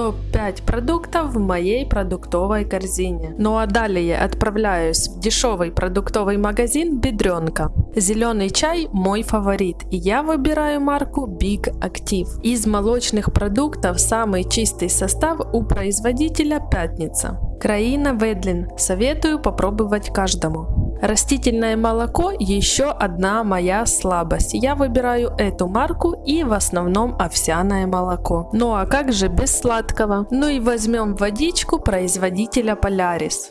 топ-5 продуктов в моей продуктовой корзине. Ну а далее отправляюсь в дешевый продуктовый магазин Бедренка. Зеленый чай мой фаворит и я выбираю марку Big Active. Из молочных продуктов самый чистый состав у производителя Пятница. Краина Ведлин. Советую попробовать каждому. Растительное молоко еще одна моя слабость. Я выбираю эту марку и в основном овсяное молоко. Ну а как же без сладкого? Ну и возьмем водичку производителя Polaris.